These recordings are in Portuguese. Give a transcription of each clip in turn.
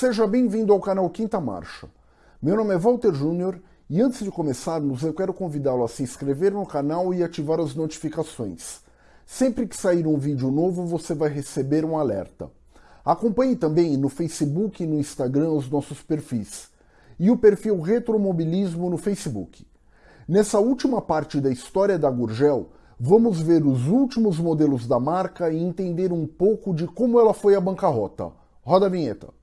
Seja bem-vindo ao canal Quinta Marcha. Meu nome é Walter Júnior e antes de começarmos eu quero convidá-lo a se inscrever no canal e ativar as notificações. Sempre que sair um vídeo novo você vai receber um alerta. Acompanhe também no Facebook e no Instagram os nossos perfis e o perfil Retromobilismo no Facebook. Nessa última parte da história da Gurgel, vamos ver os últimos modelos da marca e entender um pouco de como ela foi à bancarrota. Roda a vinheta.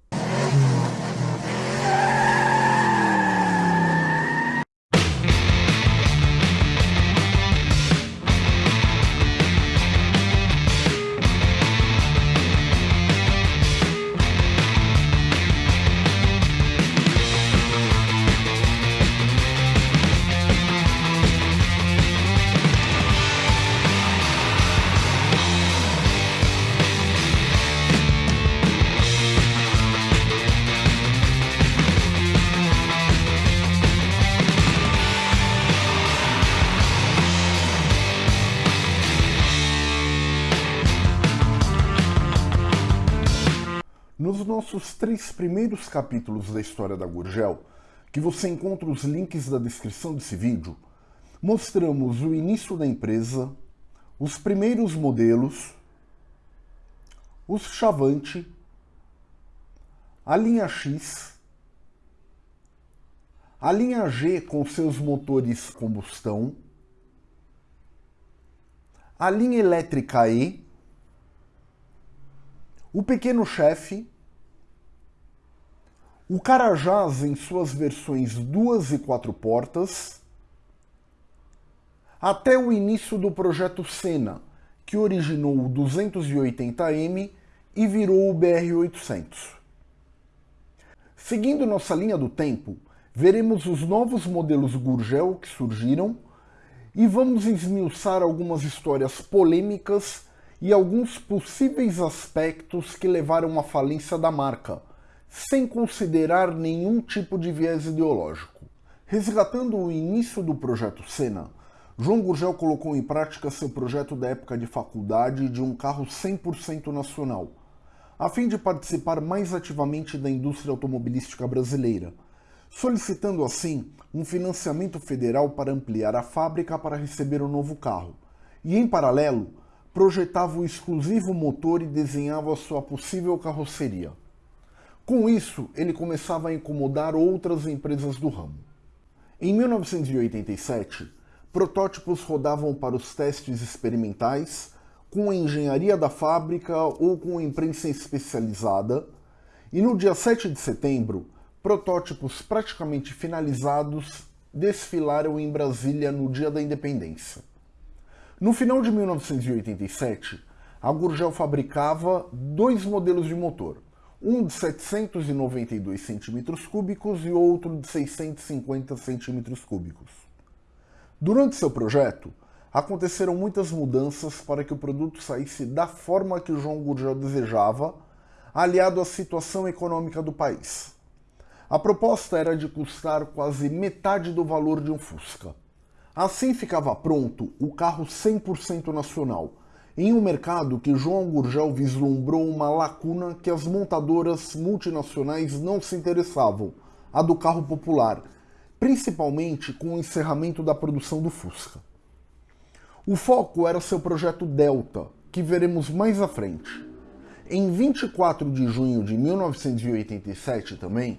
Três primeiros capítulos da história da Gurgel, que você encontra os links da descrição desse vídeo, mostramos o início da empresa, os primeiros modelos, os Chavante, a linha X, a linha G com seus motores combustão, a linha elétrica E, o Pequeno Chefe, o Carajás em suas versões duas e quatro portas, até o início do projeto Senna, que originou o 280M e virou o BR-800. Seguindo nossa linha do tempo, veremos os novos modelos Gurgel que surgiram e vamos esmiuçar algumas histórias polêmicas e alguns possíveis aspectos que levaram à falência da marca, sem considerar nenhum tipo de viés ideológico. Resgatando o início do projeto Senna, João Gurgel colocou em prática seu projeto da época de faculdade de um carro 100% nacional, a fim de participar mais ativamente da indústria automobilística brasileira, solicitando assim um financiamento federal para ampliar a fábrica para receber o novo carro, e em paralelo, projetava o exclusivo motor e desenhava sua possível carroceria. Com isso, ele começava a incomodar outras empresas do ramo. Em 1987, protótipos rodavam para os testes experimentais com a engenharia da fábrica ou com a imprensa especializada, e no dia 7 de setembro, protótipos praticamente finalizados desfilaram em Brasília no Dia da Independência. No final de 1987, a Gurgel fabricava dois modelos de motor, um de 792 cm3 e outro de 650 cm3. Durante seu projeto, aconteceram muitas mudanças para que o produto saísse da forma que João Gurgel desejava, aliado à situação econômica do país. A proposta era de custar quase metade do valor de um Fusca. Assim ficava pronto o carro 100% nacional, em um mercado que João Gurgel vislumbrou uma lacuna que as montadoras multinacionais não se interessavam, a do carro popular, principalmente com o encerramento da produção do Fusca. O foco era seu projeto Delta, que veremos mais à frente. Em 24 de junho de 1987 também,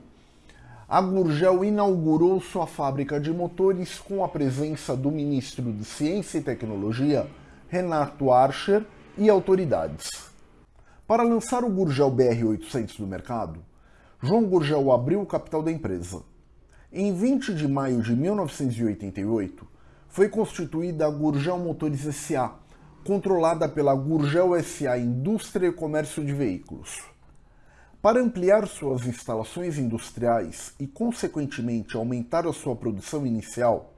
a Gurgel inaugurou sua fábrica de motores com a presença do ministro de Ciência e Tecnologia, Renato Archer, e autoridades. Para lançar o Gurgel BR-800 no mercado, João Gurgel abriu o capital da empresa. Em 20 de maio de 1988, foi constituída a Gurgel Motores S.A., controlada pela Gurgel S.A. Indústria e Comércio de Veículos. Para ampliar suas instalações industriais e, consequentemente, aumentar a sua produção inicial,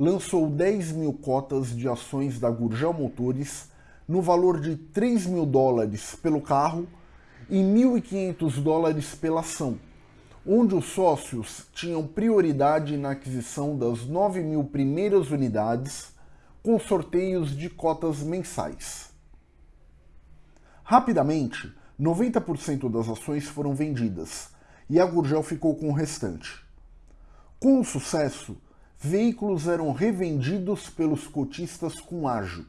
lançou 10 mil cotas de ações da Gurgel Motores no valor de 3 mil dólares pelo carro e 1.500 dólares pela ação, onde os sócios tinham prioridade na aquisição das 9 mil primeiras unidades com sorteios de cotas mensais. Rapidamente, 90% das ações foram vendidas, e a Gurgel ficou com o restante. Com o sucesso, veículos eram revendidos pelos cotistas com ágio.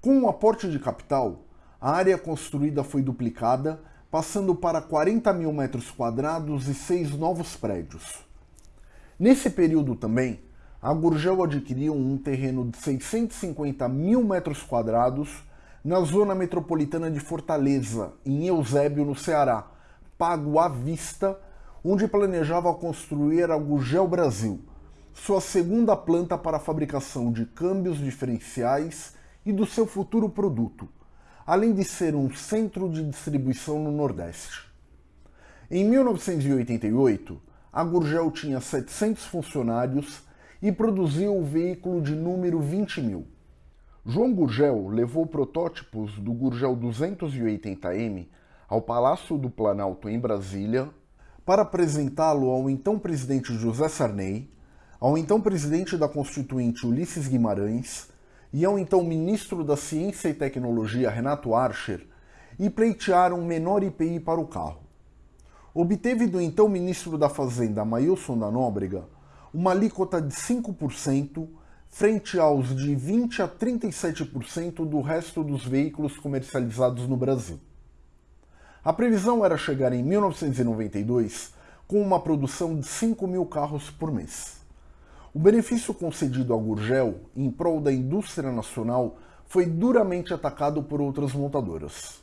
Com o aporte de capital, a área construída foi duplicada, passando para 40 mil metros quadrados e seis novos prédios. Nesse período também, a Gurgel adquiriu um terreno de 650 mil metros quadrados na zona metropolitana de Fortaleza, em Eusébio, no Ceará, pago à vista, onde planejava construir a Gurgel Brasil, sua segunda planta para a fabricação de câmbios diferenciais e do seu futuro produto, além de ser um centro de distribuição no Nordeste. Em 1988, a Gurgel tinha 700 funcionários e produziu o veículo de número 20 mil. João Gurgel levou protótipos do Gurgel 280M ao Palácio do Planalto em Brasília para apresentá-lo ao então presidente José Sarney, ao então presidente da Constituinte Ulisses Guimarães e ao então ministro da Ciência e Tecnologia Renato Archer e pleitearam menor IPI para o carro. Obteve do então ministro da Fazenda Mailson da Nóbrega uma alíquota de 5% frente aos de 20 a 37% do resto dos veículos comercializados no Brasil. A previsão era chegar em 1992 com uma produção de 5 mil carros por mês. O benefício concedido à Gurgel em prol da indústria nacional foi duramente atacado por outras montadoras.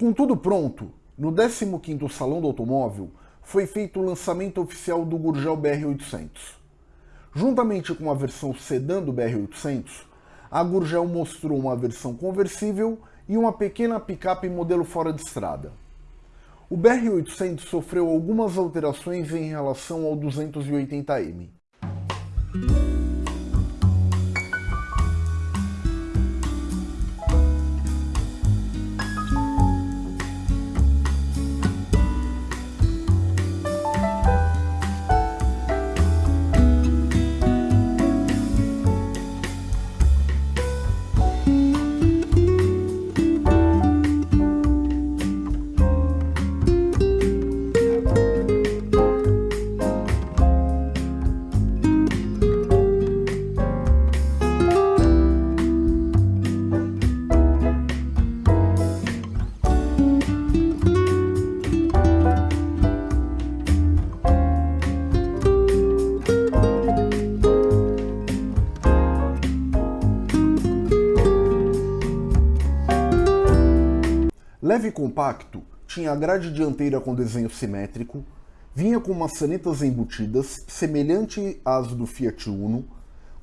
Com tudo pronto, no 15º Salão do Automóvel foi feito o lançamento oficial do Gurgel BR-800. Juntamente com a versão sedã do BR-800, a Gurgel mostrou uma versão conversível e uma pequena picape modelo fora de estrada. O BR-800 sofreu algumas alterações em relação ao 280M. Leve e compacto, tinha a grade dianteira com desenho simétrico, vinha com maçanetas embutidas, semelhante às do Fiat Uno,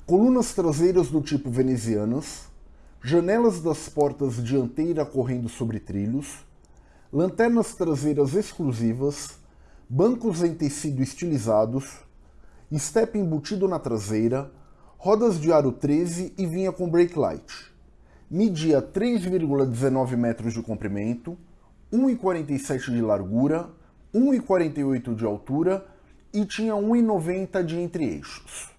colunas traseiras do tipo venezianas, janelas das portas dianteira correndo sobre trilhos, lanternas traseiras exclusivas, bancos em tecido estilizados, step embutido na traseira, rodas de aro 13 e vinha com brake light. Media 3,19 metros de comprimento, 1,47 de largura, 1,48 de altura e tinha 1,90 de entre-eixos.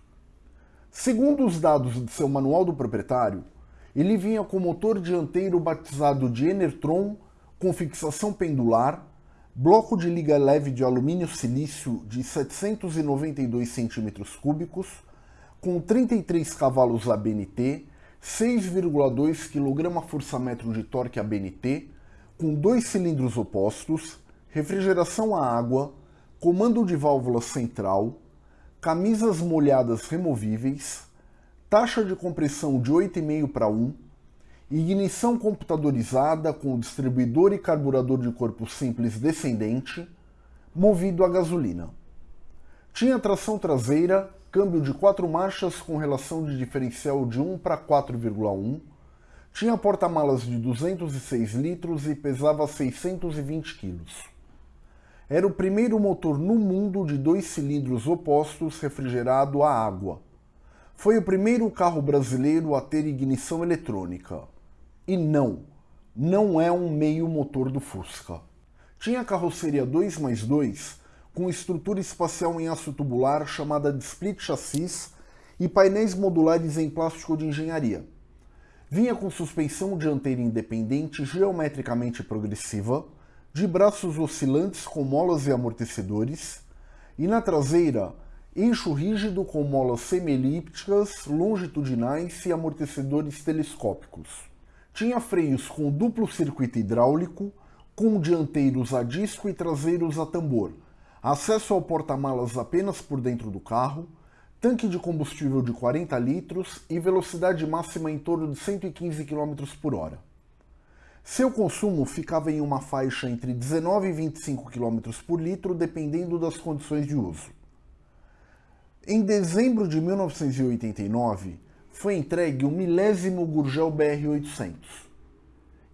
Segundo os dados de seu manual do proprietário, ele vinha com motor dianteiro batizado de Enertron com fixação pendular, bloco de liga leve de alumínio silício de 792 cm3, com 33 cavalos ABNT, 6,2 kgfm de torque ABNT, com dois cilindros opostos, refrigeração a água, comando de válvula central, camisas molhadas removíveis, taxa de compressão de 8,5 para 1, ignição computadorizada com distribuidor e carburador de corpo simples descendente, movido a gasolina. Tinha tração traseira câmbio de 4 marchas com relação de diferencial de 1 para 4,1, tinha porta-malas de 206 litros e pesava 620 quilos. Era o primeiro motor no mundo de dois cilindros opostos refrigerado a água. Foi o primeiro carro brasileiro a ter ignição eletrônica. E não, não é um meio motor do Fusca. Tinha carroceria 2 mais 2 com estrutura espacial em aço tubular chamada de split chassis e painéis modulares em plástico de engenharia. Vinha com suspensão dianteira independente geometricamente progressiva, de braços oscilantes com molas e amortecedores, e na traseira, eixo rígido com molas semielípticas, longitudinais e amortecedores telescópicos. Tinha freios com duplo circuito hidráulico, com dianteiros a disco e traseiros a tambor, acesso ao porta-malas apenas por dentro do carro, tanque de combustível de 40 litros e velocidade máxima em torno de 115 km por hora. Seu consumo ficava em uma faixa entre 19 e 25 km por litro, dependendo das condições de uso. Em dezembro de 1989, foi entregue o milésimo Gurgel BR-800.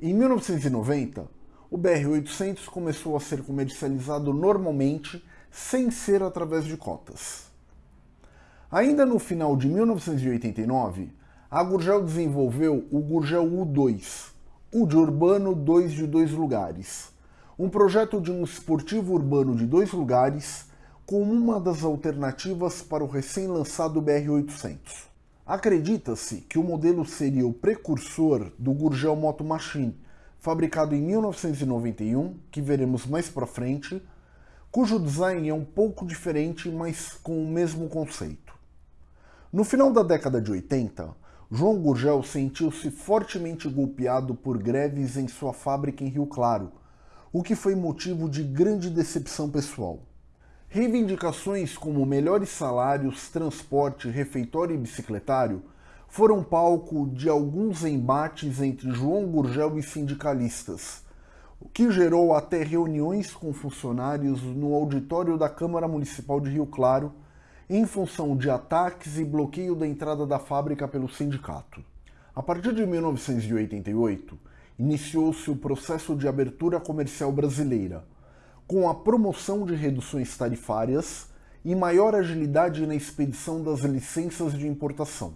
Em 1990, o BR-800 começou a ser comercializado normalmente, sem ser através de cotas. Ainda no final de 1989, a Gurgel desenvolveu o Gurgel U2, o de urbano 2 de dois lugares, um projeto de um esportivo urbano de dois lugares como uma das alternativas para o recém-lançado BR-800. Acredita-se que o modelo seria o precursor do Gurgel Moto Machine, fabricado em 1991, que veremos mais para frente, cujo design é um pouco diferente, mas com o mesmo conceito. No final da década de 80, João Gurgel sentiu-se fortemente golpeado por greves em sua fábrica em Rio Claro, o que foi motivo de grande decepção pessoal. Reivindicações como melhores salários, transporte, refeitório e bicicletário foram palco de alguns embates entre João Gurgel e sindicalistas, o que gerou até reuniões com funcionários no auditório da Câmara Municipal de Rio Claro em função de ataques e bloqueio da entrada da fábrica pelo sindicato. A partir de 1988, iniciou-se o processo de abertura comercial brasileira, com a promoção de reduções tarifárias e maior agilidade na expedição das licenças de importação.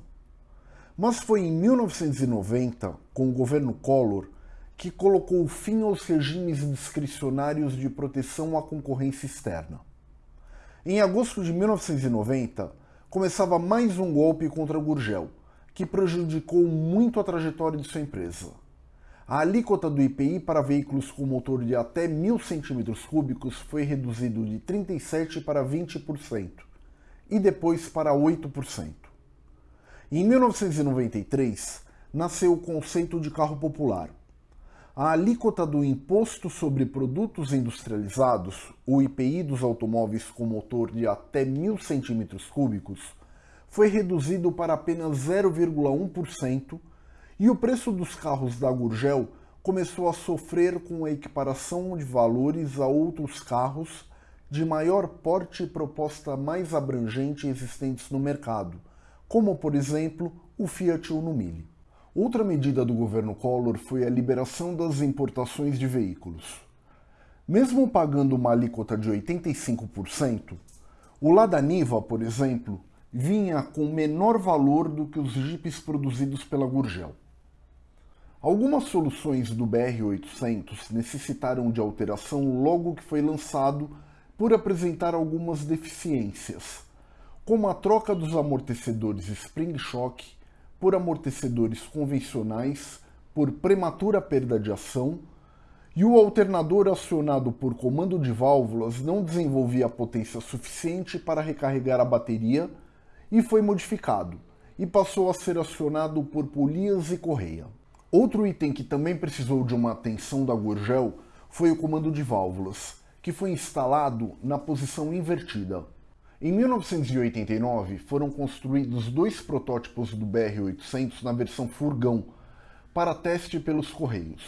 Mas foi em 1990, com o governo Collor, que colocou fim aos regimes discricionários de proteção à concorrência externa. Em agosto de 1990, começava mais um golpe contra Gurgel, que prejudicou muito a trajetória de sua empresa. A alíquota do IPI para veículos com motor de até 1.000 cm3 foi reduzido de 37% para 20% e depois para 8%. Em 1993, nasceu o conceito de carro popular, a alíquota do Imposto sobre Produtos Industrializados, o IPI dos automóveis com motor de até 1.000 cm3, foi reduzido para apenas 0,1% e o preço dos carros da Gurgel começou a sofrer com a equiparação de valores a outros carros de maior porte e proposta mais abrangente existentes no mercado, como por exemplo o Fiat Uno Mille. Outra medida do governo Collor foi a liberação das importações de veículos. Mesmo pagando uma alíquota de 85%, o Lada Niva, por exemplo, vinha com menor valor do que os jipes produzidos pela Gurgel. Algumas soluções do BR-800 necessitaram de alteração logo que foi lançado por apresentar algumas deficiências, como a troca dos amortecedores Spring Shock por amortecedores convencionais, por prematura perda de ação, e o alternador acionado por comando de válvulas não desenvolvia potência suficiente para recarregar a bateria e foi modificado, e passou a ser acionado por polias e correia. Outro item que também precisou de uma atenção da Gurgel foi o comando de válvulas, que foi instalado na posição invertida, em 1989, foram construídos dois protótipos do BR-800 na versão furgão, para teste pelos Correios.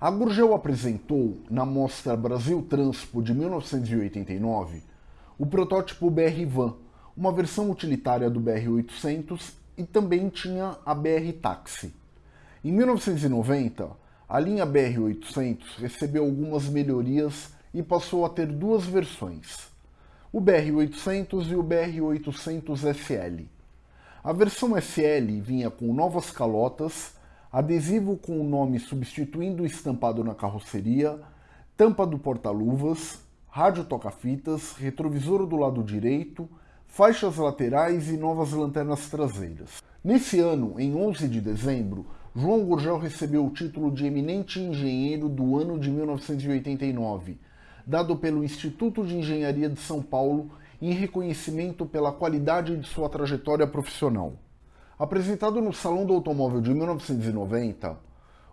A Gurgel apresentou, na mostra Brasil Transpo de 1989, o protótipo BR Van, uma versão utilitária do BR-800 e também tinha a BR Taxi. Em 1990, a linha BR-800 recebeu algumas melhorias e passou a ter duas versões o BR-800 e o BR-800SL. A versão SL vinha com novas calotas, adesivo com o nome substituindo o estampado na carroceria, tampa do porta-luvas, rádio toca-fitas, retrovisor do lado direito, faixas laterais e novas lanternas traseiras. Nesse ano, em 11 de dezembro, João Gurgel recebeu o título de Eminente Engenheiro do ano de 1989, dado pelo Instituto de Engenharia de São Paulo em reconhecimento pela qualidade de sua trajetória profissional. Apresentado no Salão do Automóvel de 1990,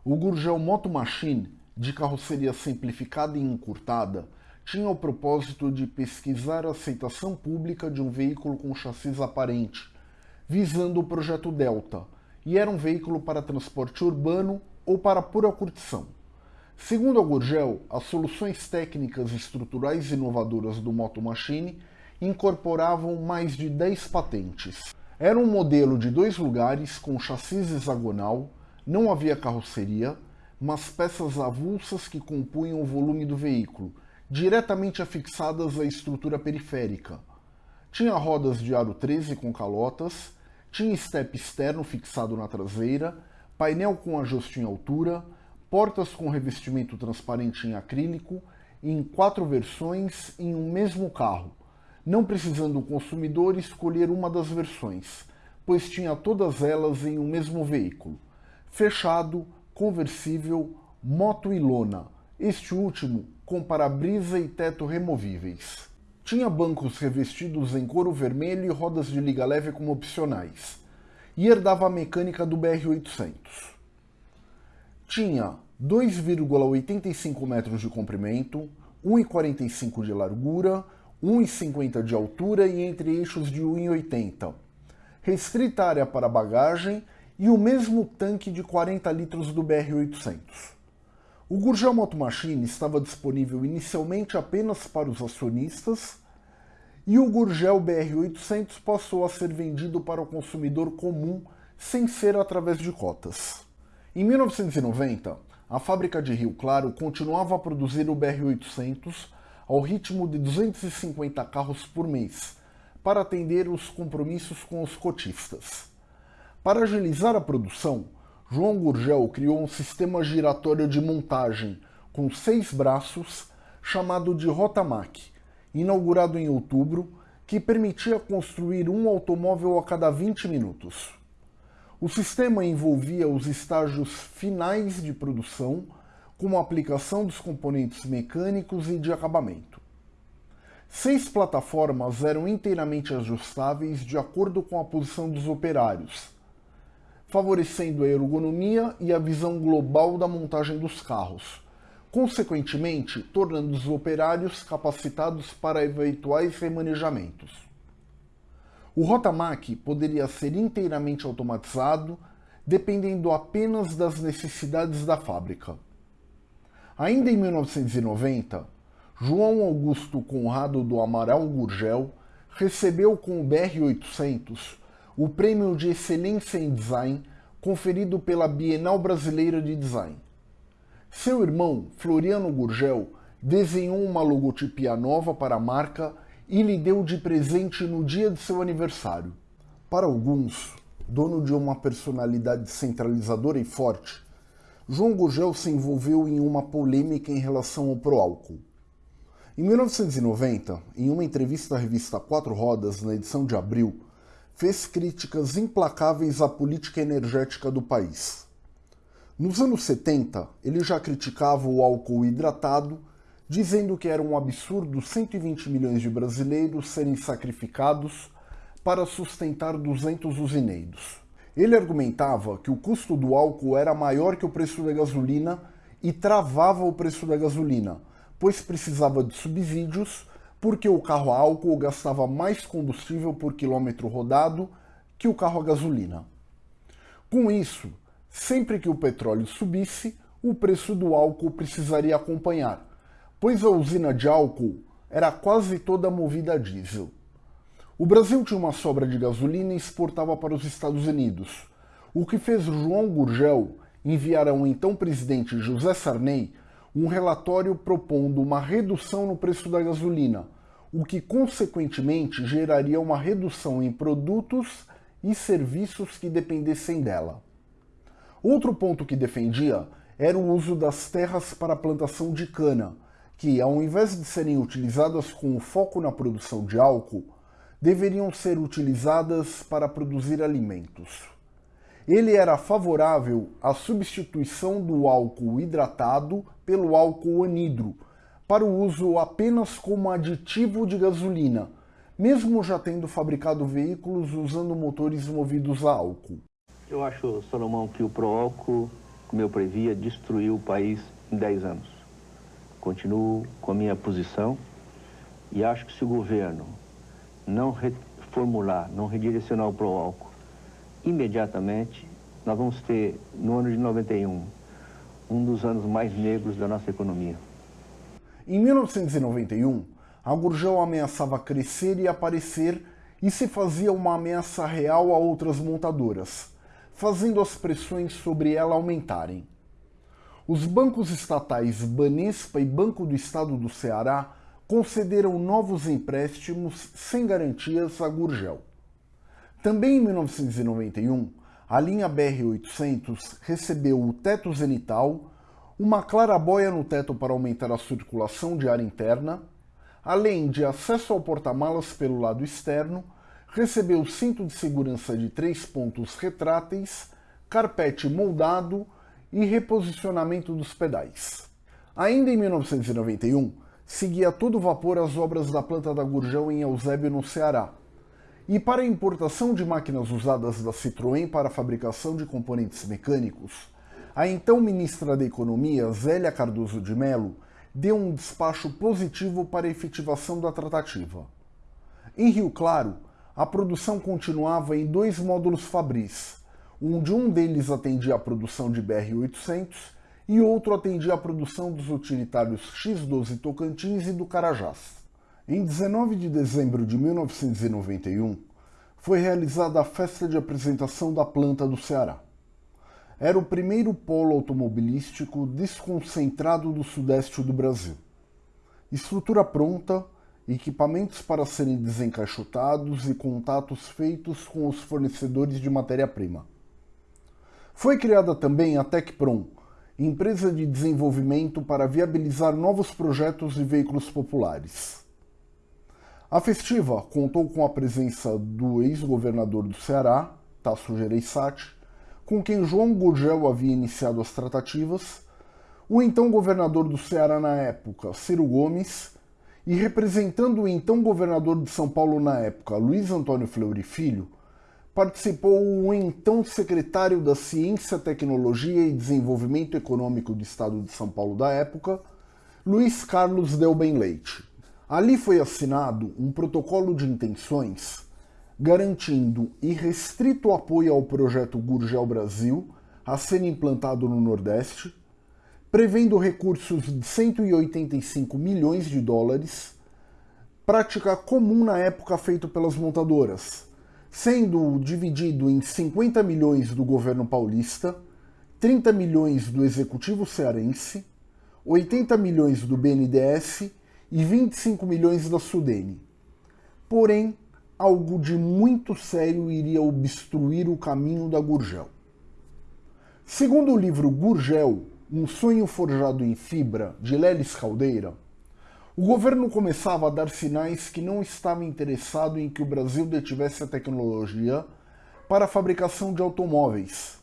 o Gurgel Moto Machine, de carroceria simplificada e encurtada, tinha o propósito de pesquisar a aceitação pública de um veículo com chassis aparente, visando o projeto Delta, e era um veículo para transporte urbano ou para pura curtição. Segundo a Gurgel, as soluções técnicas estruturais inovadoras do Moto Machine incorporavam mais de 10 patentes. Era um modelo de dois lugares com chassis hexagonal, não havia carroceria, mas peças avulsas que compunham o volume do veículo, diretamente afixadas à estrutura periférica. Tinha rodas de aro 13 com calotas, tinha step externo fixado na traseira, painel com ajuste em altura, portas com revestimento transparente em acrílico, em quatro versões em um mesmo carro, não precisando o consumidor escolher uma das versões, pois tinha todas elas em um mesmo veículo. Fechado, conversível, moto e lona, este último com para-brisa e teto removíveis. Tinha bancos revestidos em couro vermelho e rodas de liga leve como opcionais. E herdava a mecânica do BR-800. Tinha 2,85 metros de comprimento, 1,45 de largura, 1,50 de altura e entre eixos de 1,80. Restrita área para bagagem e o mesmo tanque de 40 litros do BR-800. O Gurgel Moto Machine estava disponível inicialmente apenas para os acionistas e o Gurgel BR800 passou a ser vendido para o consumidor comum sem ser através de cotas. Em 1990, a fábrica de Rio Claro continuava a produzir o BR800 ao ritmo de 250 carros por mês, para atender os compromissos com os cotistas. Para agilizar a produção, João Gurgel criou um sistema giratório de montagem com seis braços chamado de Rotamac, inaugurado em outubro, que permitia construir um automóvel a cada 20 minutos. O sistema envolvia os estágios finais de produção, como a aplicação dos componentes mecânicos e de acabamento. Seis plataformas eram inteiramente ajustáveis de acordo com a posição dos operários, favorecendo a ergonomia e a visão global da montagem dos carros, consequentemente tornando os operários capacitados para eventuais remanejamentos. O Rotamac poderia ser inteiramente automatizado, dependendo apenas das necessidades da fábrica. Ainda em 1990, João Augusto Conrado do Amaral Gurgel recebeu com o BR-800 o Prêmio de Excelência em Design conferido pela Bienal Brasileira de Design. Seu irmão, Floriano Gurgel, desenhou uma logotipia nova para a marca e lhe deu de presente no dia de seu aniversário. Para alguns, dono de uma personalidade centralizadora e forte, João Gurgel se envolveu em uma polêmica em relação ao proálcool. Em 1990, em uma entrevista à revista Quatro Rodas, na edição de abril, fez críticas implacáveis à política energética do país. Nos anos 70, ele já criticava o álcool hidratado, dizendo que era um absurdo 120 milhões de brasileiros serem sacrificados para sustentar 200 usineiros. Ele argumentava que o custo do álcool era maior que o preço da gasolina e travava o preço da gasolina, pois precisava de subsídios porque o carro a álcool gastava mais combustível por quilômetro rodado que o carro a gasolina. Com isso, sempre que o petróleo subisse, o preço do álcool precisaria acompanhar, pois a usina de álcool era quase toda movida a diesel. O Brasil tinha uma sobra de gasolina e exportava para os Estados Unidos, o que fez João Gurgel enviar ao então presidente José Sarney um relatório propondo uma redução no preço da gasolina, o que consequentemente geraria uma redução em produtos e serviços que dependessem dela. Outro ponto que defendia era o uso das terras para a plantação de cana, que, ao invés de serem utilizadas com foco na produção de álcool, deveriam ser utilizadas para produzir alimentos. ele era favorável à substituição do álcool hidratado pelo álcool anidro, para o uso apenas como aditivo de gasolina, mesmo já tendo fabricado veículos usando motores movidos a álcool. Eu acho, Salomão, que o Proálcool, como eu previa, destruiu o país em 10 anos. Continuo com a minha posição e acho que se o governo não reformular, não redirecionar o Proálcool imediatamente, nós vamos ter, no ano de 91, um dos anos mais negros da nossa economia. Em 1991, a Gurgel ameaçava crescer e aparecer e se fazia uma ameaça real a outras montadoras, fazendo as pressões sobre ela aumentarem. Os bancos estatais Banespa e Banco do Estado do Ceará concederam novos empréstimos sem garantias a Gurgel. Também em 1991, a linha BR-800 recebeu o teto zenital, uma clarabóia no teto para aumentar a circulação de ar interna, além de acesso ao porta-malas pelo lado externo, recebeu cinto de segurança de três pontos retráteis, carpete moldado e reposicionamento dos pedais. Ainda em 1991, seguia a todo vapor as obras da planta da Gurjão em Eusébio, no Ceará, e para a importação de máquinas usadas da Citroën para a fabricação de componentes mecânicos, a então ministra da Economia, Zélia Cardoso de Mello, deu um despacho positivo para a efetivação da tratativa. Em Rio Claro, a produção continuava em dois módulos Fabris, onde um deles atendia a produção de BR-800 e outro atendia a produção dos utilitários X-12 Tocantins e do Carajás. Em 19 de dezembro de 1991, foi realizada a festa de apresentação da planta do Ceará. Era o primeiro polo automobilístico desconcentrado do sudeste do Brasil. Estrutura pronta, equipamentos para serem desencaixotados e contatos feitos com os fornecedores de matéria-prima. Foi criada também a Tecprom, empresa de desenvolvimento para viabilizar novos projetos de veículos populares. A festiva contou com a presença do ex-governador do Ceará, Tasso Gereissati, com quem João Gurgel havia iniciado as tratativas, o então governador do Ceará na época, Ciro Gomes, e representando o então governador de São Paulo na época, Luiz Antônio Fleury Filho, participou o então secretário da Ciência, Tecnologia e Desenvolvimento Econômico do Estado de São Paulo da época, Luiz Carlos Delben Leite. Ali foi assinado um protocolo de intenções garantindo irrestrito apoio ao projeto Gurgel Brasil a ser implantado no Nordeste, prevendo recursos de 185 milhões de dólares, prática comum na época feita pelas montadoras, sendo dividido em 50 milhões do governo paulista, 30 milhões do executivo cearense, 80 milhões do BNDES e 25 milhões da Sudene. Porém, algo de muito sério iria obstruir o caminho da Gurgel. Segundo o livro Gurgel, um sonho forjado em fibra, de Lelis Caldeira, o governo começava a dar sinais que não estava interessado em que o Brasil detivesse a tecnologia para a fabricação de automóveis,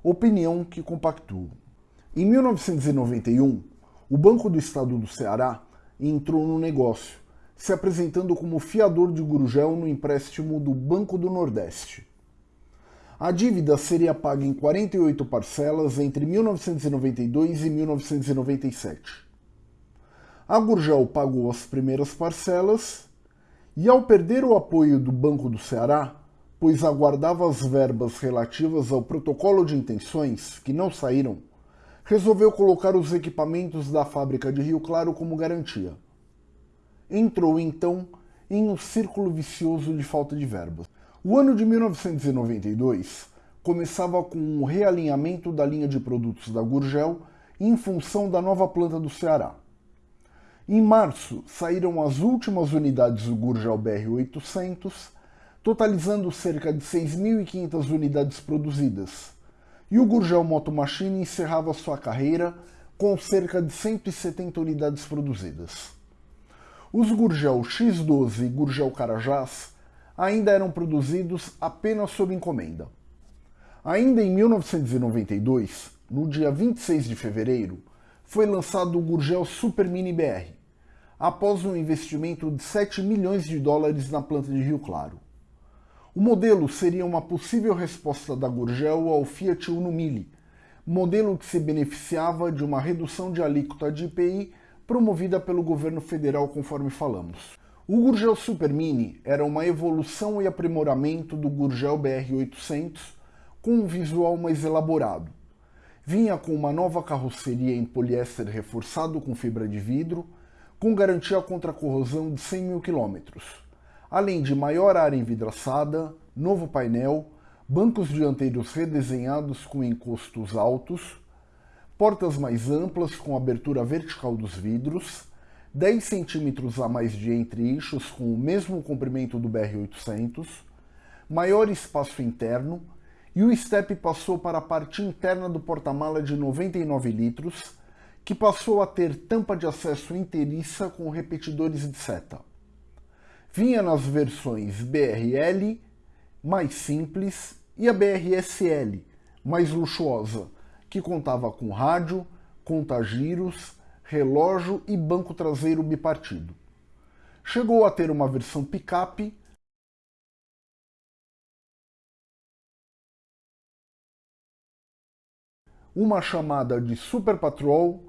opinião que compactuou. Em 1991, o Banco do Estado do Ceará entrou no negócio, se apresentando como fiador de Gurgel no empréstimo do Banco do Nordeste. A dívida seria paga em 48 parcelas entre 1992 e 1997. A Gurgel pagou as primeiras parcelas e, ao perder o apoio do Banco do Ceará, pois aguardava as verbas relativas ao protocolo de intenções, que não saíram, resolveu colocar os equipamentos da fábrica de Rio Claro como garantia. Entrou então em um círculo vicioso de falta de verbas. O ano de 1992 começava com um realinhamento da linha de produtos da Gurgel em função da nova planta do Ceará. Em março, saíram as últimas unidades do Gurgel BR-800, totalizando cerca de 6.500 unidades produzidas, e o Gurgel Moto Machine encerrava sua carreira com cerca de 170 unidades produzidas. Os Gurgel X12 e Gurgel Carajás ainda eram produzidos apenas sob encomenda. Ainda em 1992, no dia 26 de fevereiro, foi lançado o Gurgel Super Mini BR, após um investimento de 7 milhões de dólares na planta de Rio Claro. O modelo seria uma possível resposta da Gurgel ao Fiat Uno Mille, modelo que se beneficiava de uma redução de alíquota de IPI promovida pelo governo federal, conforme falamos. O Gurgel Super Mini era uma evolução e aprimoramento do Gurgel BR800 com um visual mais elaborado. Vinha com uma nova carroceria em poliéster reforçado com fibra de vidro, com garantia contra corrosão de 100 mil quilômetros, além de maior área envidraçada, novo painel, bancos dianteiros redesenhados com encostos altos, portas mais amplas com abertura vertical dos vidros, 10 centímetros a mais de entre-eixos com o mesmo comprimento do BR-800, maior espaço interno e o step passou para a parte interna do porta-mala de 99 litros, que passou a ter tampa de acesso inteiriça com repetidores de seta. Vinha nas versões BRL, mais simples, e a BRSL, mais luxuosa, que contava com rádio, contagiros, relógio e banco traseiro bipartido. Chegou a ter uma versão picape uma chamada de Super Patrol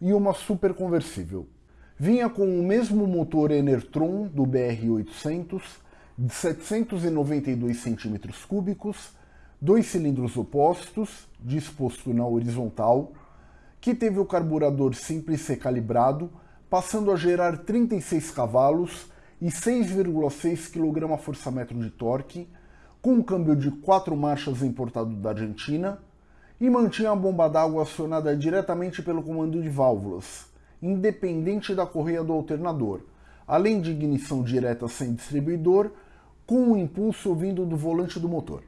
e uma super conversível. Vinha com o mesmo motor Enertron do BR-800 de 792 cm3, dois cilindros opostos, disposto na horizontal, que teve o carburador simples recalibrado, passando a gerar 36 cavalos e 6,6 kgfm de torque, com um câmbio de 4 marchas importado da Argentina, e mantinha a bomba d'água acionada diretamente pelo comando de válvulas, independente da correia do alternador, além de ignição direta sem distribuidor, com o um impulso vindo do volante do motor.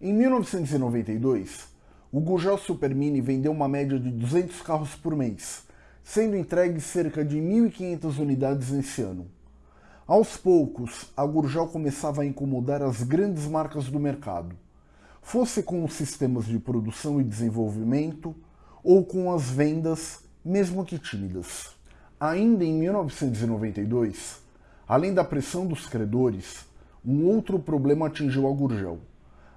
Em 1992, o Gurgel Super Mini vendeu uma média de 200 carros por mês, sendo entregues cerca de 1.500 unidades nesse ano. Aos poucos, a Gurgel começava a incomodar as grandes marcas do mercado, fosse com os sistemas de produção e desenvolvimento ou com as vendas, mesmo que tímidas. Ainda em 1992, além da pressão dos credores, um outro problema atingiu a Gurgel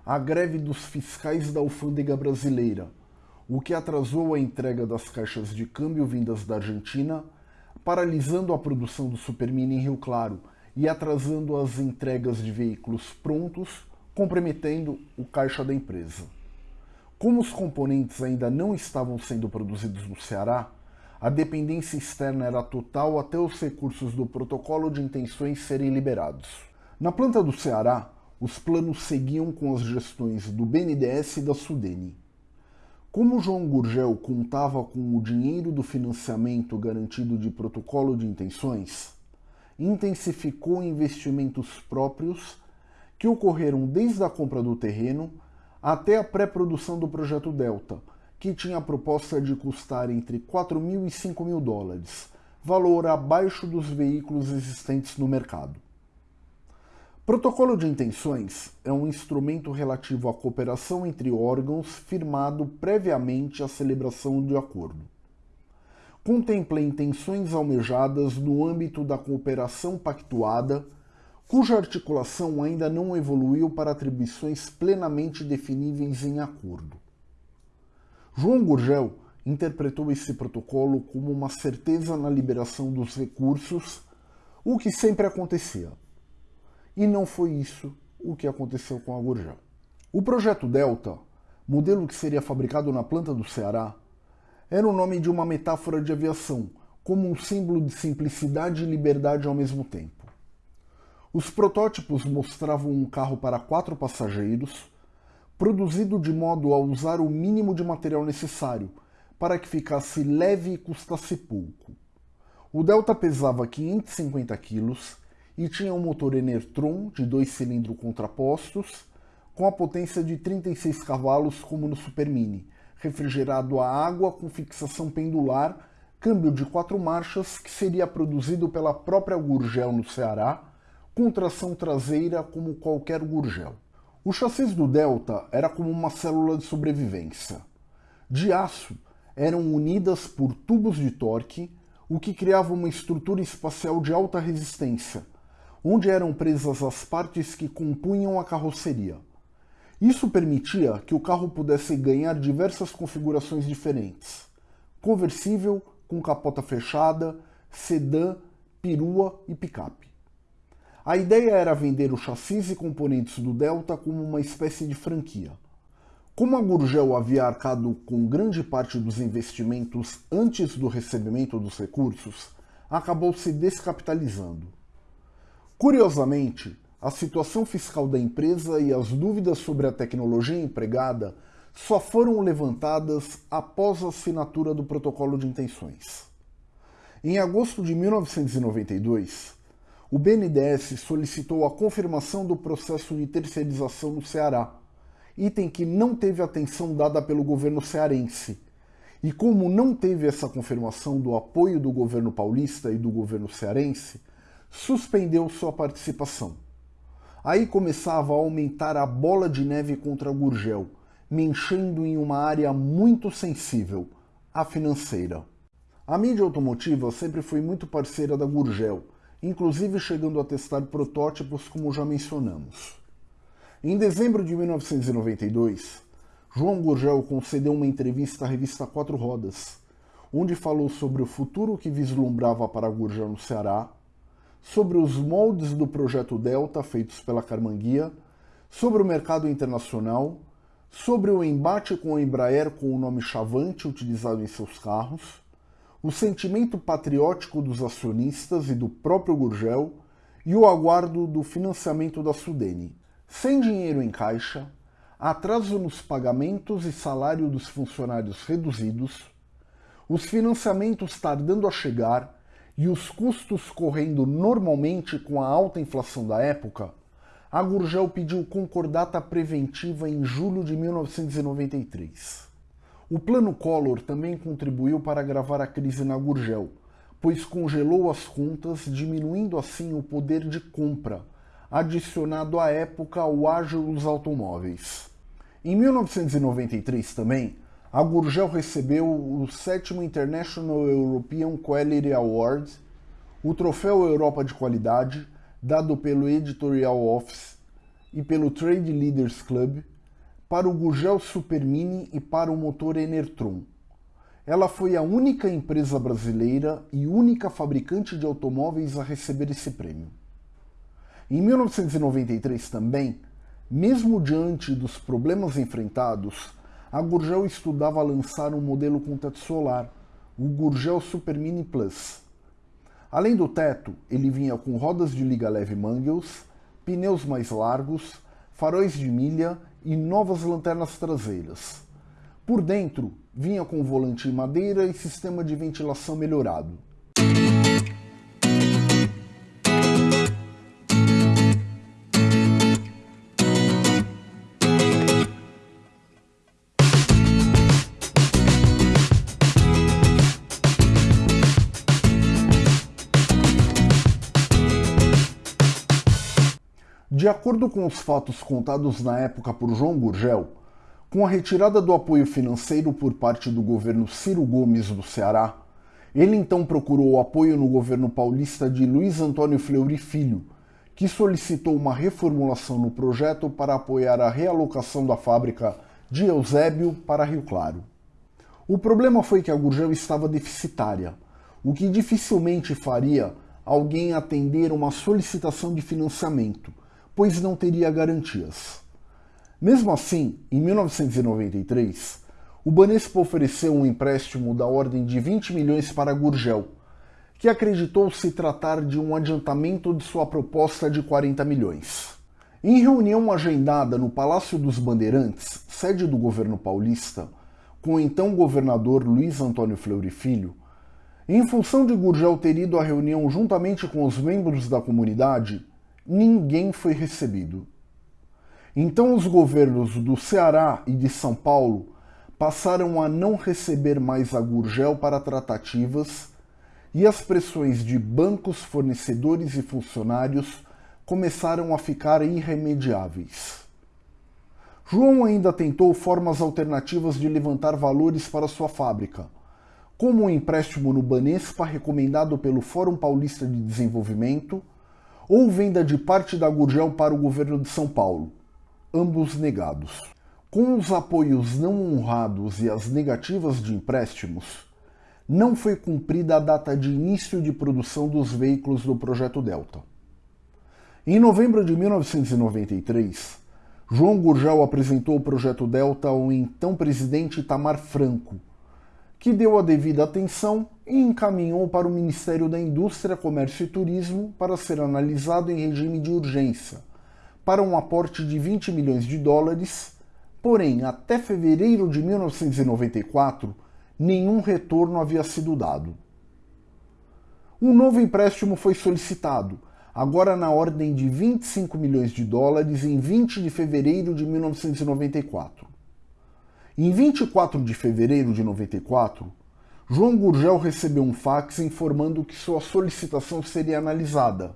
a greve dos fiscais da alfândega brasileira, o que atrasou a entrega das caixas de câmbio vindas da Argentina, paralisando a produção do Supermini em Rio Claro e atrasando as entregas de veículos prontos, comprometendo o caixa da empresa. Como os componentes ainda não estavam sendo produzidos no Ceará, a dependência externa era total até os recursos do protocolo de intenções serem liberados. Na planta do Ceará, os planos seguiam com as gestões do BNDES e da Sudene. Como João Gurgel contava com o dinheiro do financiamento garantido de protocolo de intenções, intensificou investimentos próprios que ocorreram desde a compra do terreno até a pré-produção do projeto Delta, que tinha a proposta de custar entre 4 mil e 5 mil dólares, valor abaixo dos veículos existentes no mercado. Protocolo de intenções é um instrumento relativo à cooperação entre órgãos firmado previamente à celebração de acordo. Contempla intenções almejadas no âmbito da cooperação pactuada, cuja articulação ainda não evoluiu para atribuições plenamente definíveis em acordo. João Gurgel interpretou esse protocolo como uma certeza na liberação dos recursos, o que sempre acontecia. E não foi isso o que aconteceu com a Gurgel. O projeto Delta, modelo que seria fabricado na planta do Ceará, era o nome de uma metáfora de aviação, como um símbolo de simplicidade e liberdade ao mesmo tempo. Os protótipos mostravam um carro para quatro passageiros, produzido de modo a usar o mínimo de material necessário para que ficasse leve e custasse pouco. O Delta pesava 550 quilos e tinha um motor Enertron de dois cilindros contrapostos com a potência de 36 cavalos como no Super Mini, refrigerado a água com fixação pendular, câmbio de quatro marchas que seria produzido pela própria Gurgel no Ceará, com tração traseira como qualquer Gurgel. O chassi do Delta era como uma célula de sobrevivência. De aço, eram unidas por tubos de torque, o que criava uma estrutura espacial de alta resistência, onde eram presas as partes que compunham a carroceria. Isso permitia que o carro pudesse ganhar diversas configurações diferentes: conversível, com capota fechada, sedã, perua e picape. A ideia era vender o chassis e componentes do Delta como uma espécie de franquia. Como a Gurgel havia arcado com grande parte dos investimentos antes do recebimento dos recursos, acabou se descapitalizando. Curiosamente, a situação fiscal da empresa e as dúvidas sobre a tecnologia empregada só foram levantadas após a assinatura do protocolo de intenções. Em agosto de 1992, o BNDES solicitou a confirmação do processo de terceirização no Ceará item que não teve atenção dada pelo governo cearense. E como não teve essa confirmação do apoio do governo paulista e do governo cearense, suspendeu sua participação. Aí começava a aumentar a bola de neve contra Gurgel, me enchendo em uma área muito sensível, a financeira. A mídia automotiva sempre foi muito parceira da Gurgel, inclusive chegando a testar protótipos como já mencionamos. Em dezembro de 1992, João Gurgel concedeu uma entrevista à revista Quatro Rodas, onde falou sobre o futuro que vislumbrava para Gurgel no Ceará, sobre os moldes do projeto Delta feitos pela Carmanguia, sobre o mercado internacional, sobre o embate com a Embraer com o nome Chavante utilizado em seus carros, o sentimento patriótico dos acionistas e do próprio Gurgel e o aguardo do financiamento da Sudene sem dinheiro em caixa, atraso nos pagamentos e salário dos funcionários reduzidos, os financiamentos tardando a chegar e os custos correndo normalmente com a alta inflação da época, a Gurgel pediu concordata preventiva em julho de 1993. O Plano Collor também contribuiu para agravar a crise na Gurgel, pois congelou as contas, diminuindo assim o poder de compra adicionado à época ao ágio dos automóveis. Em 1993 também, a Gurgel recebeu o sétimo International European Quality Award, o Troféu Europa de Qualidade, dado pelo Editorial Office e pelo Trade Leaders Club, para o Gurgel Supermini e para o motor Enertron. Ela foi a única empresa brasileira e única fabricante de automóveis a receber esse prêmio. Em 1993 também, mesmo diante dos problemas enfrentados, a Gurgel estudava lançar um modelo com teto solar, o Gurgel Super Mini Plus. Além do teto, ele vinha com rodas de liga leve Mangels, pneus mais largos, faróis de milha e novas lanternas traseiras. Por dentro, vinha com volante em madeira e sistema de ventilação melhorado. De acordo com os fatos contados na época por João Gurgel, com a retirada do apoio financeiro por parte do governo Ciro Gomes do Ceará, ele então procurou o apoio no governo paulista de Luiz Antônio Fleury Filho, que solicitou uma reformulação no projeto para apoiar a realocação da fábrica de Eusébio para Rio Claro. O problema foi que a Gurgel estava deficitária, o que dificilmente faria alguém atender uma solicitação de financiamento, pois não teria garantias. Mesmo assim, em 1993, o Banespa ofereceu um empréstimo da ordem de 20 milhões para Gurgel, que acreditou se tratar de um adiantamento de sua proposta de 40 milhões. Em reunião agendada no Palácio dos Bandeirantes, sede do governo paulista, com o então governador Luiz Antônio Fleury Filho, em função de Gurgel ter ido à reunião juntamente com os membros da comunidade, ninguém foi recebido. Então os governos do Ceará e de São Paulo passaram a não receber mais a Gurgel para tratativas e as pressões de bancos, fornecedores e funcionários começaram a ficar irremediáveis. João ainda tentou formas alternativas de levantar valores para sua fábrica, como o um empréstimo no Banespa recomendado pelo Fórum Paulista de Desenvolvimento ou venda de parte da Gurgel para o governo de São Paulo, ambos negados. Com os apoios não honrados e as negativas de empréstimos, não foi cumprida a data de início de produção dos veículos do Projeto Delta. Em novembro de 1993, João Gurgel apresentou o Projeto Delta ao então presidente Itamar Franco, que deu a devida atenção e encaminhou para o Ministério da Indústria, Comércio e Turismo para ser analisado em regime de urgência, para um aporte de 20 milhões de dólares, porém, até fevereiro de 1994, nenhum retorno havia sido dado. Um novo empréstimo foi solicitado, agora na ordem de 25 milhões de dólares em 20 de fevereiro de 1994. Em 24 de fevereiro de 94, João Gurgel recebeu um fax informando que sua solicitação seria analisada.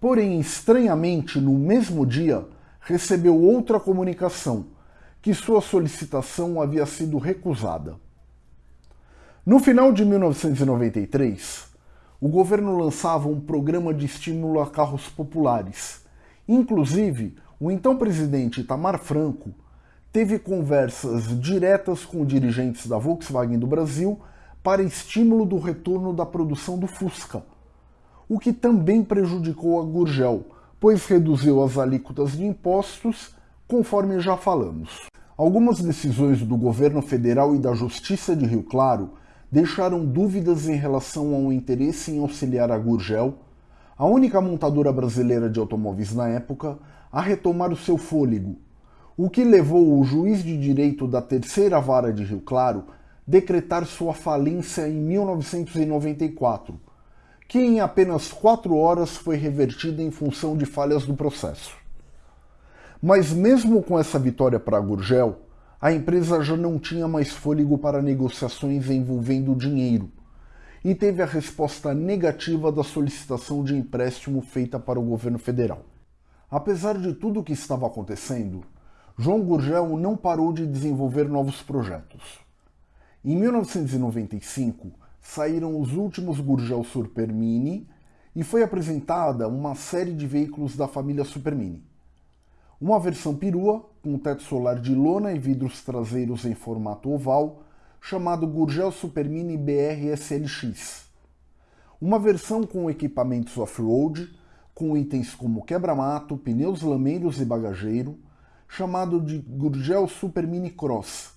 Porém, estranhamente, no mesmo dia, recebeu outra comunicação, que sua solicitação havia sido recusada. No final de 1993, o governo lançava um programa de estímulo a carros populares. Inclusive, o então presidente Itamar Franco teve conversas diretas com dirigentes da Volkswagen do Brasil para estímulo do retorno da produção do Fusca, o que também prejudicou a Gurgel, pois reduziu as alíquotas de impostos, conforme já falamos. Algumas decisões do governo federal e da Justiça de Rio Claro deixaram dúvidas em relação ao interesse em auxiliar a Gurgel, a única montadora brasileira de automóveis na época, a retomar o seu fôlego, o que levou o juiz de direito da terceira vara de Rio Claro decretar sua falência em 1994, que em apenas quatro horas foi revertida em função de falhas do processo. Mas mesmo com essa vitória para a Gurgel, a empresa já não tinha mais fôlego para negociações envolvendo dinheiro e teve a resposta negativa da solicitação de empréstimo feita para o governo federal. Apesar de tudo o que estava acontecendo, João Gurgel não parou de desenvolver novos projetos. Em 1995, saíram os últimos Gurgel Super Mini e foi apresentada uma série de veículos da família Super Mini. Uma versão perua, com teto solar de lona e vidros traseiros em formato oval, chamado Gurgel Super Mini BR SLX. Uma versão com equipamentos off-road, com itens como quebra-mato, pneus lameiros e bagageiro, chamado de Gurgel Super Mini Cross,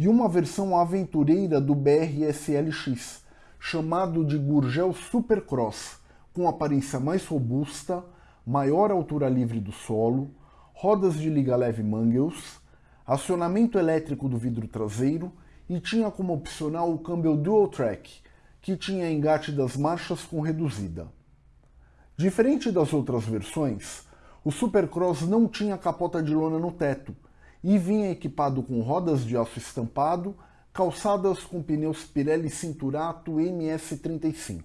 e uma versão aventureira do BR SLX, chamado de Gurgel Super Cross, com aparência mais robusta, maior altura livre do solo, rodas de liga leve Mangels, acionamento elétrico do vidro traseiro e tinha como opcional o câmbio Dual Track, que tinha engate das marchas com reduzida. Diferente das outras versões, o Supercross não tinha capota de lona no teto e vinha equipado com rodas de aço estampado, calçadas com pneus Pirelli Cinturato MS35.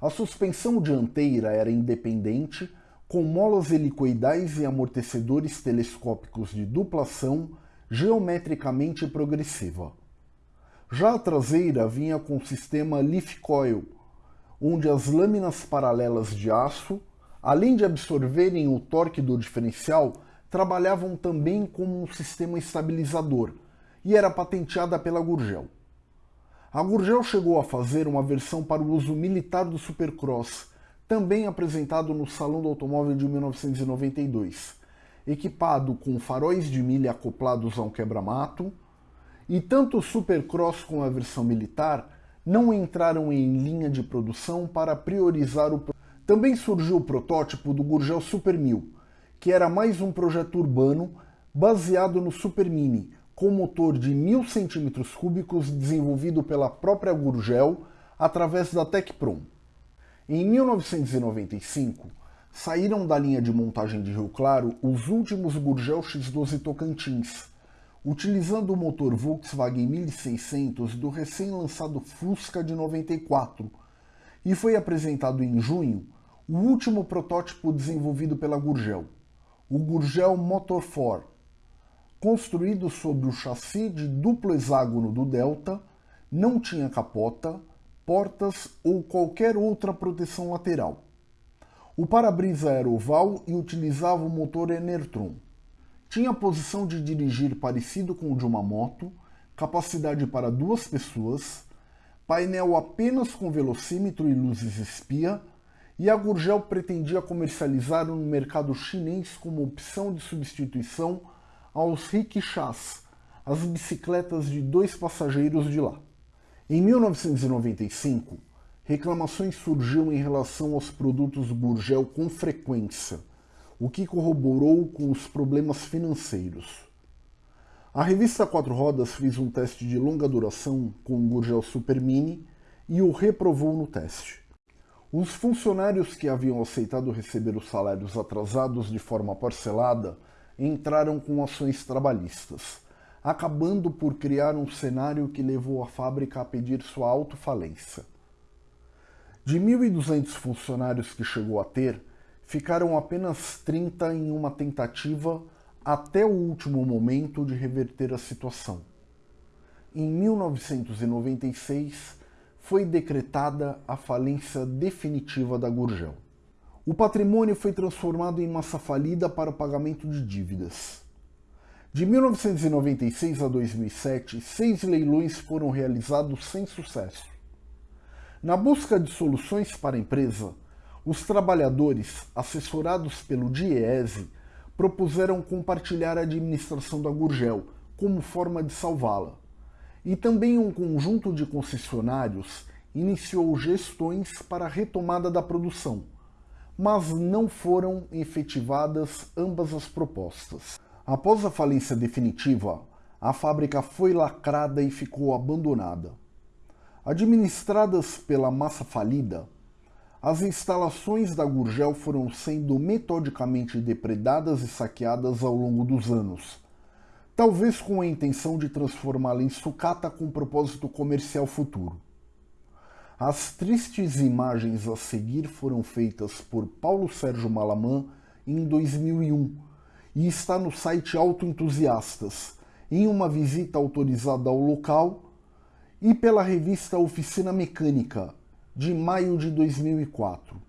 A suspensão dianteira era independente com molas helicoidais e amortecedores telescópicos de duplação geometricamente progressiva. Já a traseira vinha com o sistema Leaf Coil, onde as lâminas paralelas de aço, além de absorverem o torque do diferencial, trabalhavam também como um sistema estabilizador e era patenteada pela Gurgel. A Gurgel chegou a fazer uma versão para o uso militar do Supercross, também apresentado no Salão do Automóvel de 1992, equipado com faróis de milha acoplados a um quebra-mato, e tanto o Supercross como a versão militar não entraram em linha de produção para priorizar o... Também surgiu o protótipo do Gurgel Super 1000, que era mais um projeto urbano baseado no Super Mini, com motor de 1000 cm3 desenvolvido pela própria Gurgel através da Tecprom. Em 1995, saíram da linha de montagem de Rio Claro os últimos Gurgel X12 Tocantins, utilizando o motor Volkswagen 1600 do recém-lançado Fusca de 94, e foi apresentado em junho o último protótipo desenvolvido pela Gurgel, o Gurgel Motor 4, construído sobre o chassi de duplo hexágono do Delta, não tinha capota, portas ou qualquer outra proteção lateral. O para-brisa era oval e utilizava o motor Enertron. Tinha posição de dirigir parecido com o de uma moto, capacidade para duas pessoas, painel apenas com velocímetro e luzes espia, e a Gurgel pretendia comercializar no mercado chinês como opção de substituição aos rickshaws, as bicicletas de dois passageiros de lá. Em 1995, reclamações surgiam em relação aos produtos Gurgel com frequência, o que corroborou com os problemas financeiros. A revista Quatro Rodas fez um teste de longa duração com o Gurgel Super Mini e o reprovou no teste. Os funcionários que haviam aceitado receber os salários atrasados de forma parcelada entraram com ações trabalhistas, acabando por criar um cenário que levou a fábrica a pedir sua autofalência. De 1.200 funcionários que chegou a ter, ficaram apenas 30 em uma tentativa até o último momento de reverter a situação. Em 1996, foi decretada a falência definitiva da Gurgel. O patrimônio foi transformado em massa falida para o pagamento de dívidas. De 1996 a 2007, seis leilões foram realizados sem sucesso. Na busca de soluções para a empresa, os trabalhadores, assessorados pelo DIEESE, propuseram compartilhar a administração da Gurgel como forma de salvá-la. E também um conjunto de concessionários iniciou gestões para a retomada da produção, mas não foram efetivadas ambas as propostas. Após a falência definitiva, a fábrica foi lacrada e ficou abandonada. Administradas pela massa falida, as instalações da Gurgel foram sendo metodicamente depredadas e saqueadas ao longo dos anos, talvez com a intenção de transformá-la em sucata com propósito comercial futuro. As tristes imagens a seguir foram feitas por Paulo Sérgio Malamã em 2001 e está no site Autoentusiastas, em uma visita autorizada ao local e pela revista Oficina Mecânica, de maio de 2004.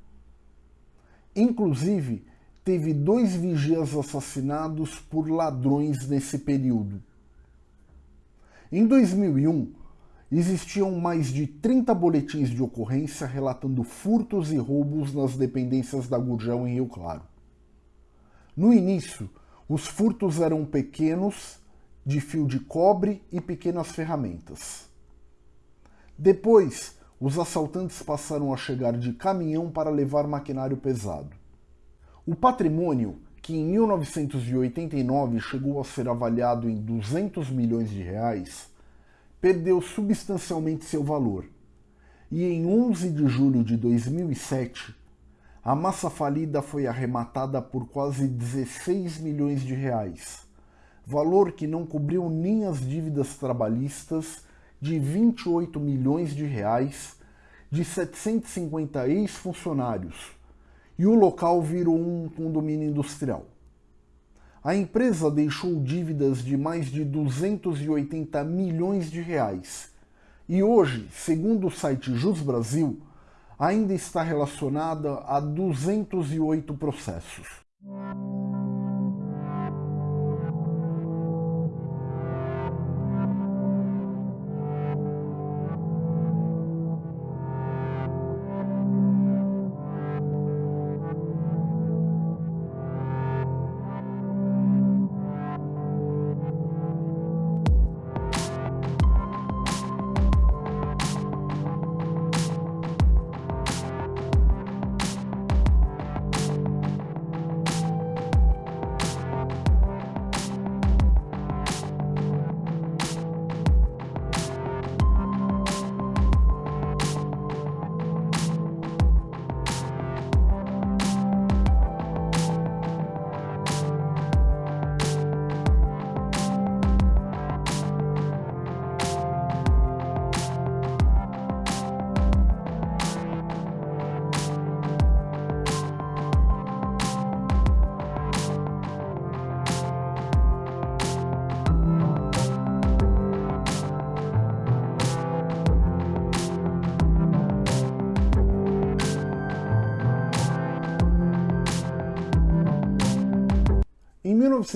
Inclusive, teve dois vigias assassinados por ladrões nesse período. Em 2001, existiam mais de 30 boletins de ocorrência relatando furtos e roubos nas dependências da Gurgel em Rio Claro. No início, os furtos eram pequenos, de fio de cobre e pequenas ferramentas. Depois, os assaltantes passaram a chegar de caminhão para levar maquinário pesado. O patrimônio, que em 1989 chegou a ser avaliado em 200 milhões de reais, perdeu substancialmente seu valor. E em 11 de julho de 2007, a massa falida foi arrematada por quase 16 milhões de reais, valor que não cobriu nem as dívidas trabalhistas de 28 milhões de reais de 750 ex-funcionários e o local virou um condomínio industrial. A empresa deixou dívidas de mais de 280 milhões de reais e hoje, segundo o site Jus Brasil, ainda está relacionada a 208 processos.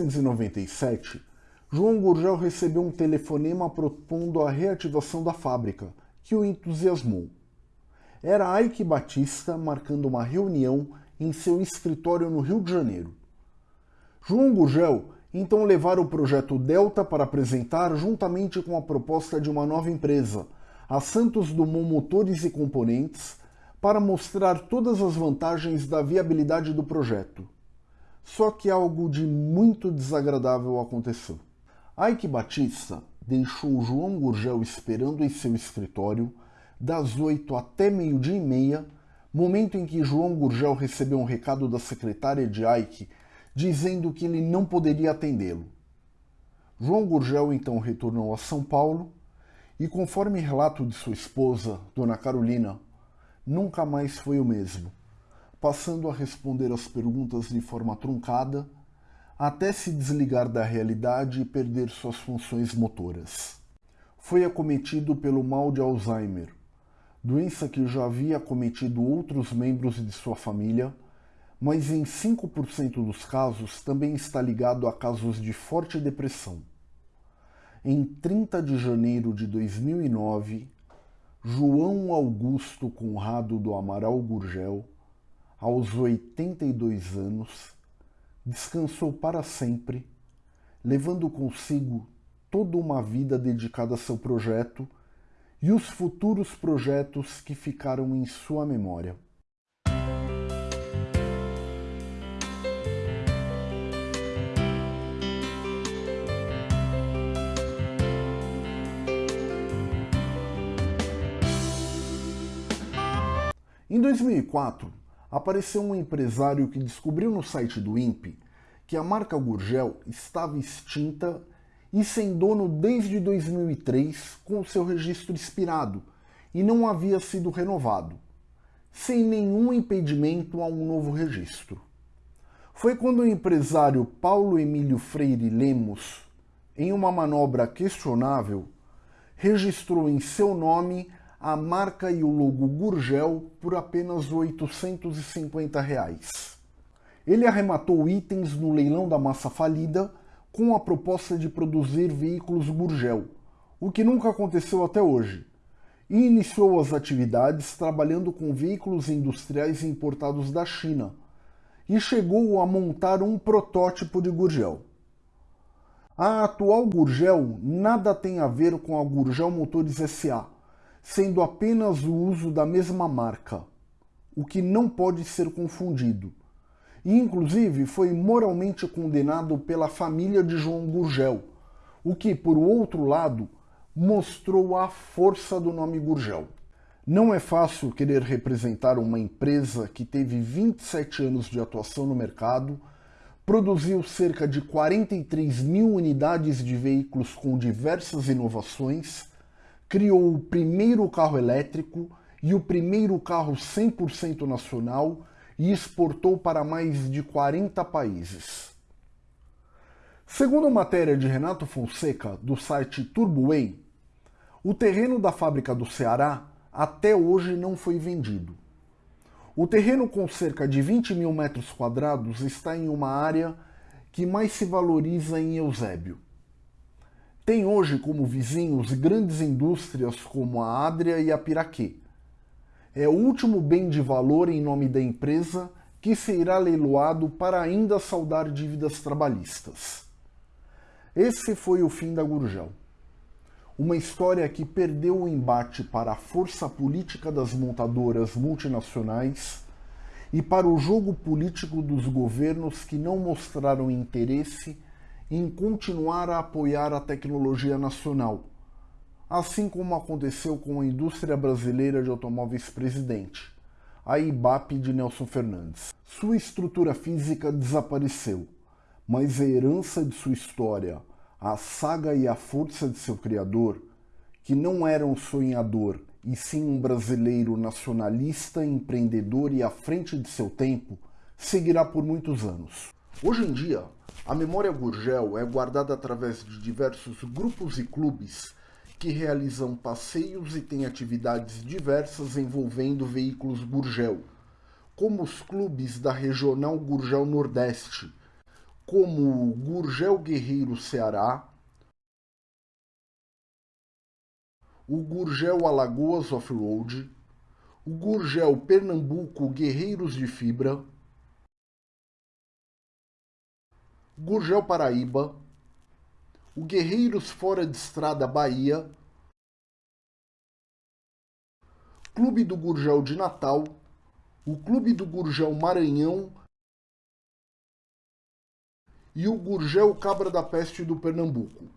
1997, João Gurgel recebeu um telefonema propondo a reativação da fábrica, que o entusiasmou. Era Ike Batista marcando uma reunião em seu escritório no Rio de Janeiro. João Gurgel então levara o projeto Delta para apresentar juntamente com a proposta de uma nova empresa, a Santos Dumont Motores e Componentes, para mostrar todas as vantagens da viabilidade do projeto. Só que algo de muito desagradável aconteceu. Ike Batista deixou João Gurgel esperando em seu escritório das 8 até meio-dia e meia, momento em que João Gurgel recebeu um recado da secretária de Ike dizendo que ele não poderia atendê-lo. João Gurgel então retornou a São Paulo e, conforme relato de sua esposa, Dona Carolina, nunca mais foi o mesmo, passando a responder as perguntas de forma truncada até se desligar da realidade e perder suas funções motoras. Foi acometido pelo mal de Alzheimer, doença que já havia acometido outros membros de sua família mas em 5% dos casos também está ligado a casos de forte depressão. Em 30 de janeiro de 2009, João Augusto Conrado do Amaral Gurgel, aos 82 anos, descansou para sempre, levando consigo toda uma vida dedicada a seu projeto e os futuros projetos que ficaram em sua memória. Em 2004, apareceu um empresário que descobriu no site do INPE que a marca Gurgel estava extinta e sem dono desde 2003 com seu registro expirado e não havia sido renovado, sem nenhum impedimento a um novo registro. Foi quando o empresário Paulo Emílio Freire Lemos, em uma manobra questionável, registrou em seu nome a marca e o logo Gurgel por apenas 850 reais. Ele arrematou itens no leilão da massa falida com a proposta de produzir veículos Gurgel, o que nunca aconteceu até hoje, e iniciou as atividades trabalhando com veículos industriais importados da China, e chegou a montar um protótipo de Gurgel. A atual Gurgel nada tem a ver com a Gurgel Motores SA, sendo apenas o uso da mesma marca, o que não pode ser confundido. E, inclusive, foi moralmente condenado pela família de João Gurgel, o que, por outro lado, mostrou a força do nome Gurgel. Não é fácil querer representar uma empresa que teve 27 anos de atuação no mercado, produziu cerca de 43 mil unidades de veículos com diversas inovações, criou o primeiro carro elétrico e o primeiro carro 100% nacional e exportou para mais de 40 países. Segundo a matéria de Renato Fonseca, do site TurboWay, o terreno da fábrica do Ceará até hoje não foi vendido. O terreno com cerca de 20 mil metros quadrados está em uma área que mais se valoriza em Eusébio. Tem hoje como vizinhos grandes indústrias como a Adria e a Piraquê. É o último bem de valor em nome da empresa que será leiloado para ainda saldar dívidas trabalhistas. Esse foi o fim da Gurgel. Uma história que perdeu o embate para a força política das montadoras multinacionais e para o jogo político dos governos que não mostraram interesse em continuar a apoiar a tecnologia nacional, assim como aconteceu com a indústria brasileira de automóveis presidente, a IBAP de Nelson Fernandes. Sua estrutura física desapareceu, mas a herança de sua história, a saga e a força de seu criador, que não era um sonhador e sim um brasileiro nacionalista, empreendedor e à frente de seu tempo, seguirá por muitos anos. Hoje em dia, a memória Gurgel é guardada através de diversos grupos e clubes que realizam passeios e têm atividades diversas envolvendo veículos Gurgel, como os clubes da Regional Gurgel Nordeste, como o Gurgel Guerreiro Ceará, o Gurgel Alagoas Off-Road, o Gurgel Pernambuco Guerreiros de Fibra, Gurgel Paraíba, o Guerreiros Fora de Estrada Bahia, Clube do Gurgel de Natal, o Clube do Gurgel Maranhão e o Gurgel Cabra da Peste do Pernambuco.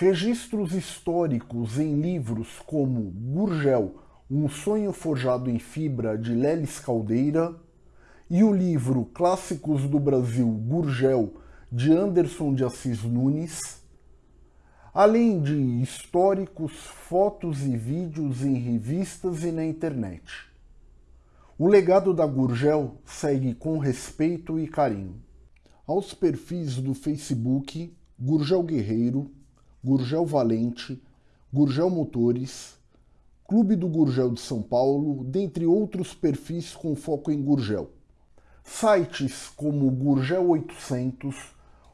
Registros históricos em livros como Gurgel, um sonho forjado em fibra de Lelis Caldeira e o livro Clássicos do Brasil Gurgel de Anderson de Assis Nunes, além de históricos, fotos e vídeos em revistas e na internet. O legado da Gurgel segue com respeito e carinho. Aos perfis do Facebook Gurgel Guerreiro, Gurgel Valente, Gurgel Motores, Clube do Gurgel de São Paulo, dentre outros perfis com foco em Gurgel. Sites como o Gurgel 800,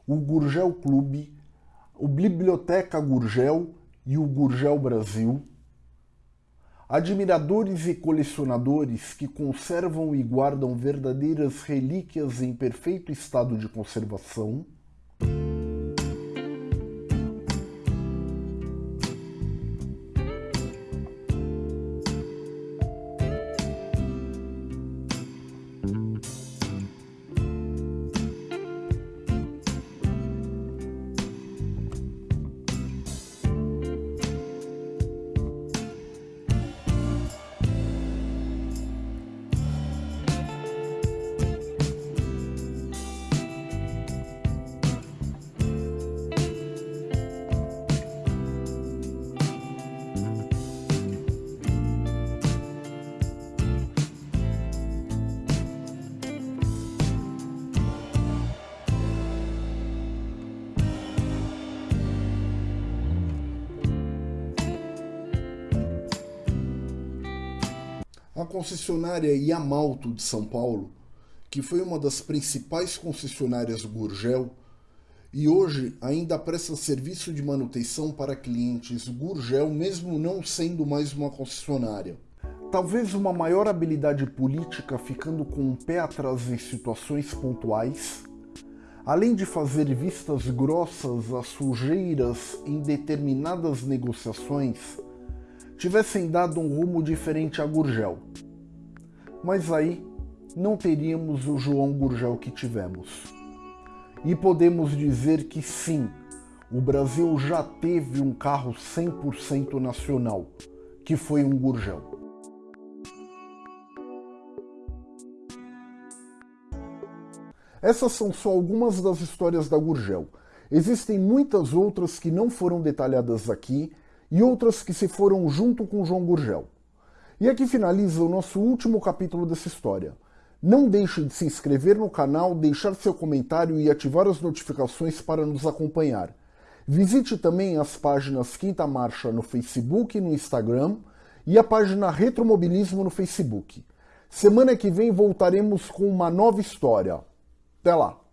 o Gurgel Clube, o Biblioteca Gurgel e o Gurgel Brasil. Admiradores e colecionadores que conservam e guardam verdadeiras relíquias em perfeito estado de conservação. Concessionária Yamalto de São Paulo, que foi uma das principais concessionárias Gurgel, e hoje ainda presta serviço de manutenção para clientes Gurgel, mesmo não sendo mais uma concessionária. Talvez uma maior habilidade política ficando com um pé atrás em situações pontuais, além de fazer vistas grossas às sujeiras em determinadas negociações, tivessem dado um rumo diferente a Gurgel. Mas aí não teríamos o João Gurgel que tivemos. E podemos dizer que sim, o Brasil já teve um carro 100% nacional, que foi um Gurgel. Essas são só algumas das histórias da Gurgel. Existem muitas outras que não foram detalhadas aqui e outras que se foram junto com João Gurgel. E aqui finaliza o nosso último capítulo dessa história. Não deixe de se inscrever no canal, deixar seu comentário e ativar as notificações para nos acompanhar. Visite também as páginas Quinta Marcha no Facebook e no Instagram e a página Retromobilismo no Facebook. Semana que vem voltaremos com uma nova história. Até lá!